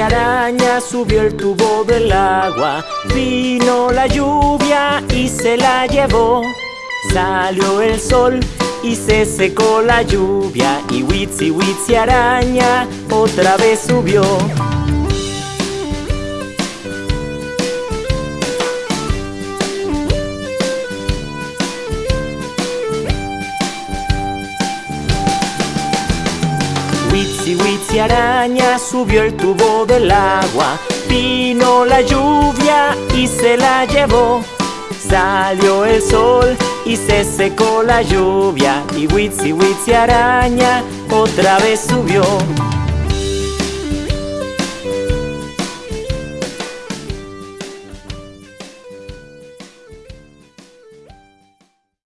araña subió el tubo del agua. Vino la lluvia y se la llevó. Salió el sol y se secó la lluvia. Y Witsi Witsi araña otra vez subió. Witsi Witsi araña subió el tubo del agua. Vino la lluvia y se la llevó. Salió el sol y se secó la lluvia. Y Witsi Witsi araña otra vez subió.